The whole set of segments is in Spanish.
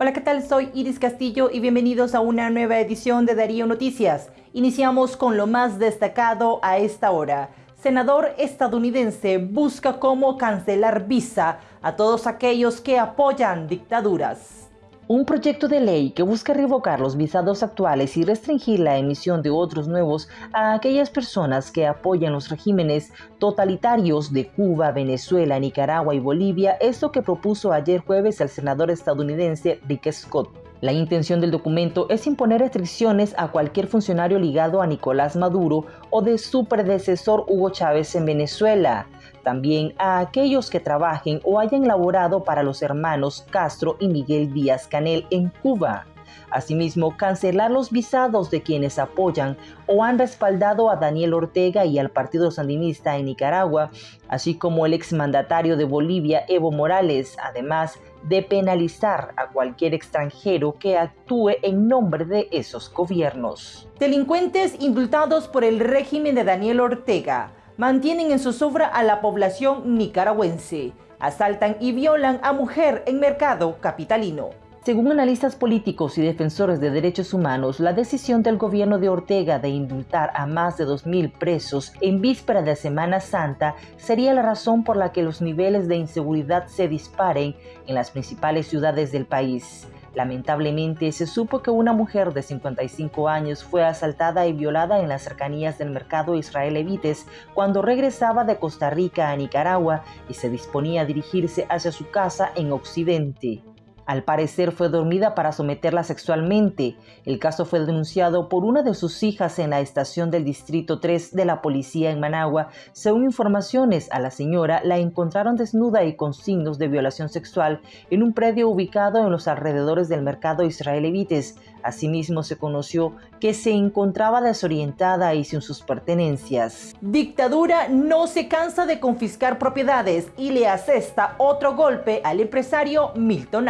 Hola, ¿qué tal? Soy Iris Castillo y bienvenidos a una nueva edición de Darío Noticias. Iniciamos con lo más destacado a esta hora. Senador estadounidense busca cómo cancelar visa a todos aquellos que apoyan dictaduras. Un proyecto de ley que busca revocar los visados actuales y restringir la emisión de otros nuevos a aquellas personas que apoyan los regímenes totalitarios de Cuba, Venezuela, Nicaragua y Bolivia es lo que propuso ayer jueves el senador estadounidense Rick Scott. La intención del documento es imponer restricciones a cualquier funcionario ligado a Nicolás Maduro o de su predecesor Hugo Chávez en Venezuela también a aquellos que trabajen o hayan laborado para los hermanos Castro y Miguel Díaz Canel en Cuba. Asimismo, cancelar los visados de quienes apoyan o han respaldado a Daniel Ortega y al Partido Sandinista en Nicaragua, así como el exmandatario de Bolivia, Evo Morales, además de penalizar a cualquier extranjero que actúe en nombre de esos gobiernos. Delincuentes indultados por el régimen de Daniel Ortega mantienen en zozobra a la población nicaragüense, asaltan y violan a mujer en mercado capitalino. Según analistas políticos y defensores de derechos humanos, la decisión del gobierno de Ortega de indultar a más de 2.000 presos en víspera de Semana Santa sería la razón por la que los niveles de inseguridad se disparen en las principales ciudades del país. Lamentablemente se supo que una mujer de 55 años fue asaltada y violada en las cercanías del mercado Israel Evites cuando regresaba de Costa Rica a Nicaragua y se disponía a dirigirse hacia su casa en Occidente. Al parecer fue dormida para someterla sexualmente. El caso fue denunciado por una de sus hijas en la estación del Distrito 3 de la policía en Managua. Según informaciones, a la señora la encontraron desnuda y con signos de violación sexual en un predio ubicado en los alrededores del mercado Israel Evites. Asimismo, se conoció que se encontraba desorientada y sin sus pertenencias. Dictadura no se cansa de confiscar propiedades y le asesta otro golpe al empresario Milton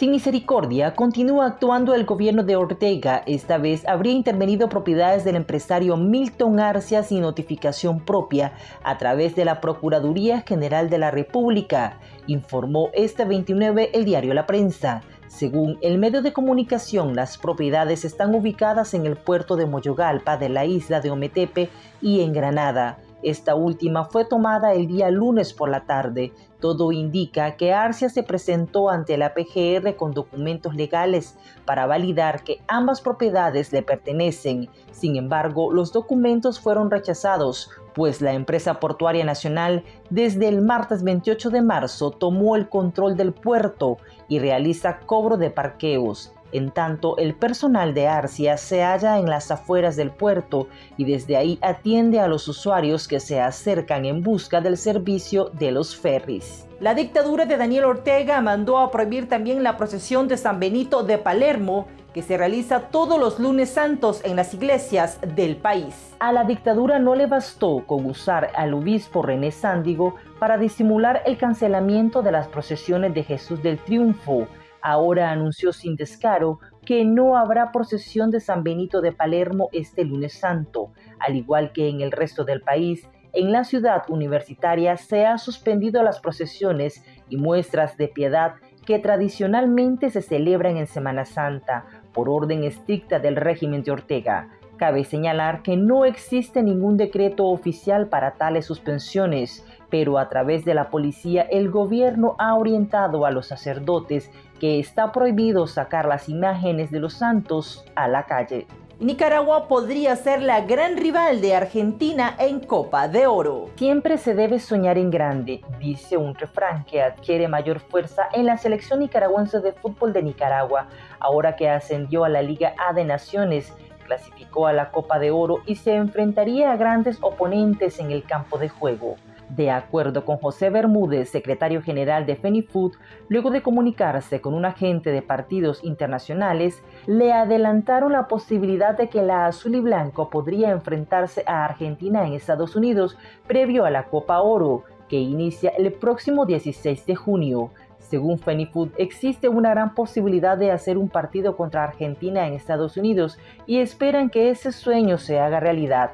Sin misericordia, continúa actuando el gobierno de Ortega. Esta vez habría intervenido propiedades del empresario Milton Arcia sin notificación propia a través de la Procuraduría General de la República, informó este 29 el diario La Prensa. Según el medio de comunicación, las propiedades están ubicadas en el puerto de Moyogalpa de la isla de Ometepe y en Granada. Esta última fue tomada el día lunes por la tarde. Todo indica que Arcia se presentó ante la PGR con documentos legales para validar que ambas propiedades le pertenecen. Sin embargo, los documentos fueron rechazados, pues la empresa portuaria nacional desde el martes 28 de marzo tomó el control del puerto y realiza cobro de parqueos. En tanto, el personal de Arcia se halla en las afueras del puerto y desde ahí atiende a los usuarios que se acercan en busca del servicio de los ferries. La dictadura de Daniel Ortega mandó a prohibir también la procesión de San Benito de Palermo, que se realiza todos los lunes santos en las iglesias del país. A la dictadura no le bastó con usar al obispo René Sándigo para disimular el cancelamiento de las procesiones de Jesús del Triunfo, Ahora anunció sin descaro que no habrá procesión de San Benito de Palermo este lunes santo, al igual que en el resto del país. En la ciudad universitaria se han suspendido las procesiones y muestras de piedad que tradicionalmente se celebran en Semana Santa por orden estricta del régimen de Ortega. Cabe señalar que no existe ningún decreto oficial para tales suspensiones, pero a través de la policía el gobierno ha orientado a los sacerdotes que está prohibido sacar las imágenes de los santos a la calle. Nicaragua podría ser la gran rival de Argentina en Copa de Oro. Siempre se debe soñar en grande, dice un refrán que adquiere mayor fuerza en la selección nicaragüense de fútbol de Nicaragua, ahora que ascendió a la Liga A de Naciones, clasificó a la Copa de Oro y se enfrentaría a grandes oponentes en el campo de juego. De acuerdo con José Bermúdez, secretario general de FENIFUT, luego de comunicarse con un agente de partidos internacionales, le adelantaron la posibilidad de que la azul y blanco podría enfrentarse a Argentina en Estados Unidos previo a la Copa Oro, que inicia el próximo 16 de junio. Según FENIFUT, existe una gran posibilidad de hacer un partido contra Argentina en Estados Unidos y esperan que ese sueño se haga realidad.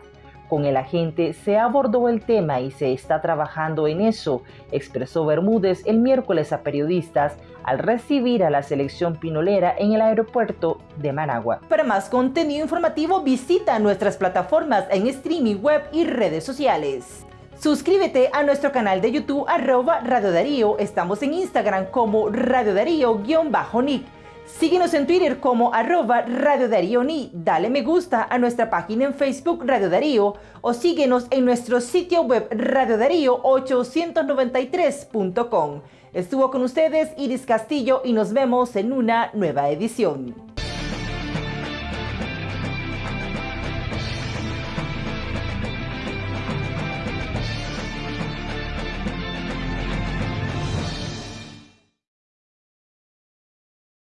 Con el agente se abordó el tema y se está trabajando en eso, expresó Bermúdez el miércoles a periodistas al recibir a la selección pinolera en el aeropuerto de Managua. Para más contenido informativo visita nuestras plataformas en streaming web y redes sociales. Suscríbete a nuestro canal de YouTube arroba Radio Darío. Estamos en Instagram como Radio Darío-Nick. Síguenos en Twitter como arroba Radio Darío Ni. Dale me gusta a nuestra página en Facebook Radio Darío o síguenos en nuestro sitio web Radio Darío 893.com. Estuvo con ustedes Iris Castillo y nos vemos en una nueva edición.